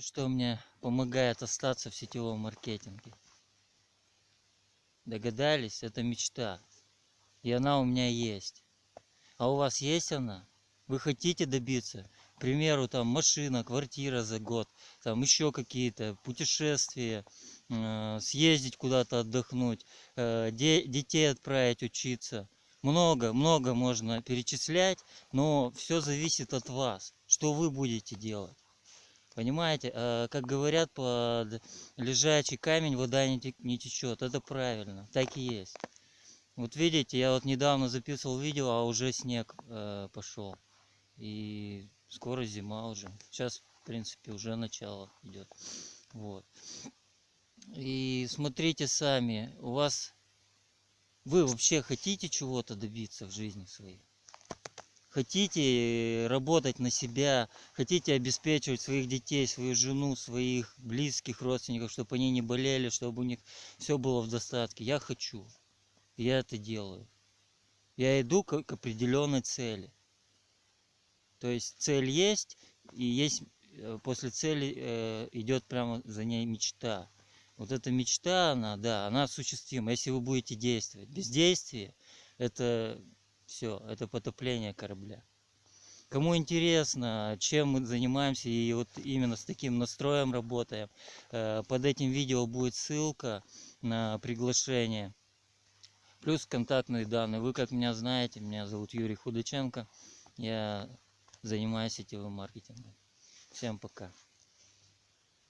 что мне помогает остаться в сетевом маркетинге? Догадались? Это мечта. И она у меня есть. А у вас есть она? Вы хотите добиться? К примеру, там машина, квартира за год, там еще какие-то путешествия, э, съездить куда-то отдохнуть, э, де детей отправить учиться. Много, много можно перечислять, но все зависит от вас, что вы будете делать. Понимаете, э, как говорят, под лежачий камень вода не течет. Это правильно, так и есть. Вот видите, я вот недавно записывал видео, а уже снег э, пошел. И скоро зима уже. Сейчас, в принципе, уже начало идет. Вот. И смотрите сами, у вас... Вы вообще хотите чего-то добиться в жизни своей? Хотите работать на себя, хотите обеспечивать своих детей, свою жену, своих близких родственников, чтобы они не болели, чтобы у них все было в достатке. Я хочу. Я это делаю. Я иду к, к определенной цели. То есть цель есть, и есть э, после цели э, идет прямо за ней мечта. Вот эта мечта, она, да, она осуществима, если вы будете действовать. Бездействие – это все, это потопление корабля. Кому интересно, чем мы занимаемся и вот именно с таким настроем работаем, э, под этим видео будет ссылка на приглашение. Плюс контактные данные. Вы как меня знаете, меня зовут Юрий Худаченко. Я занимаюсь сетевым маркетингом. Всем пока.